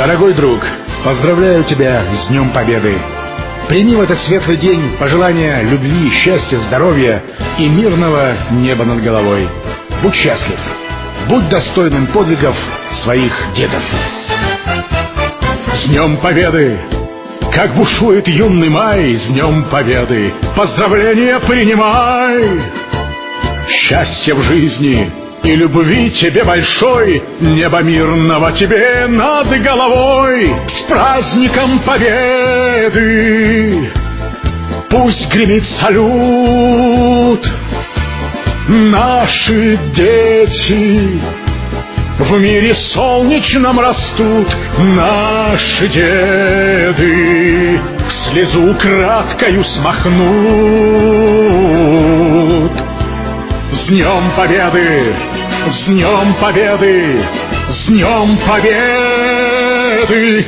Дорогой друг, поздравляю тебя с Днем Победы. Прими в этот светлый день пожелания любви, счастья, здоровья и мирного неба над головой. Будь счастлив, будь достойным подвигов своих дедов. С Днем Победы! Как бушует юный май, с Днем Победы! Поздравления принимай! Счастья в жизни и любви тебе большой, Небо мирного тебе над головой, С праздником Победы! Пусть гремит салют, Наши дети в мире солнечном растут наши деды, Слезу краткою смахнут. Днем Победы! С Днем Победы! С Днем Победы!